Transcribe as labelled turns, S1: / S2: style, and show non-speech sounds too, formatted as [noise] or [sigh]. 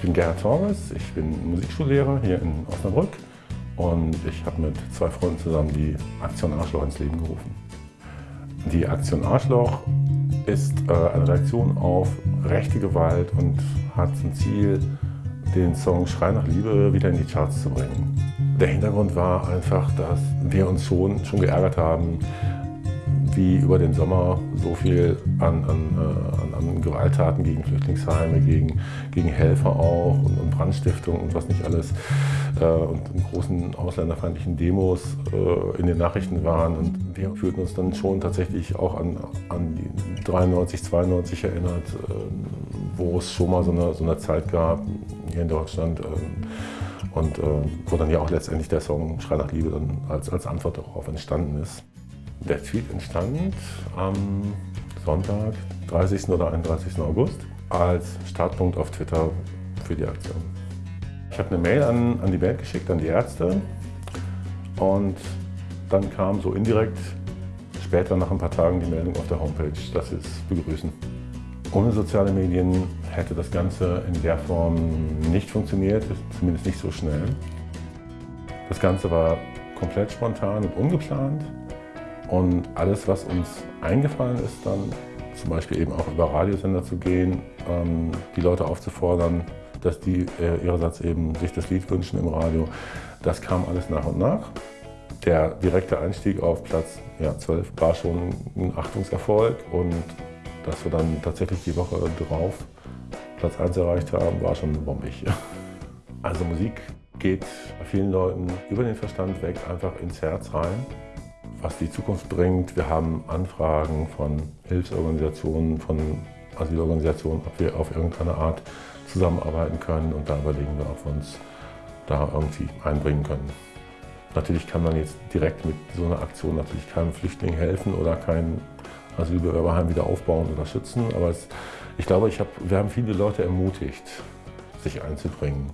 S1: Ich bin Gerhard Torres, ich bin Musikschullehrer hier in Osnabrück und ich habe mit zwei Freunden zusammen die Aktion Arschloch ins Leben gerufen. Die Aktion Arschloch ist äh, eine Reaktion auf rechte Gewalt und hat zum Ziel, den Song Schrei nach Liebe wieder in die Charts zu bringen. Der Hintergrund war einfach, dass wir uns schon, schon geärgert haben, wie über den Sommer so viel an, an, äh, an, an Gewalttaten gegen Flüchtlingsheime, gegen, gegen Helfer auch und, und Brandstiftung und was nicht alles äh, und großen ausländerfeindlichen Demos äh, in den Nachrichten waren. Und wir fühlten uns dann schon tatsächlich auch an, an die 93, 92 erinnert, äh, wo es schon mal so eine, so eine Zeit gab hier in Deutschland. Ähm, und äh, wo dann ja auch letztendlich der Song Schrei nach Liebe dann als, als Antwort darauf entstanden ist. Der Tweet entstand am Sonntag, 30. oder 31. August, als Startpunkt auf Twitter für die Aktion. Ich habe eine Mail an, an die Band geschickt, an die Ärzte und dann kam so indirekt später nach ein paar Tagen die Meldung auf der Homepage, dass sie es begrüßen. Ohne soziale Medien hätte das Ganze in der Form nicht funktioniert, zumindest nicht so schnell. Das Ganze war komplett spontan und ungeplant. Und alles, was uns eingefallen ist, dann zum Beispiel eben auch über Radiosender zu gehen, ähm, die Leute aufzufordern, dass die äh, ihrerseits eben sich das Lied wünschen im Radio, das kam alles nach und nach. Der direkte Einstieg auf Platz ja, 12 war schon ein Achtungserfolg und dass wir dann tatsächlich die Woche drauf Platz 1 erreicht haben, war schon bombig. [laughs] Also Musik geht vielen Leuten über den Verstand weg, einfach ins Herz rein was die Zukunft bringt. Wir haben Anfragen von Hilfsorganisationen, von Asylorganisationen, ob wir auf irgendeine Art zusammenarbeiten können und da überlegen wir, ob wir uns da irgendwie einbringen können. Natürlich kann man jetzt direkt mit so einer Aktion natürlich keinem Flüchtling helfen oder kein Asylbewerberheim wieder aufbauen oder schützen, aber es, ich glaube, ich hab, wir haben viele Leute ermutigt, sich einzubringen.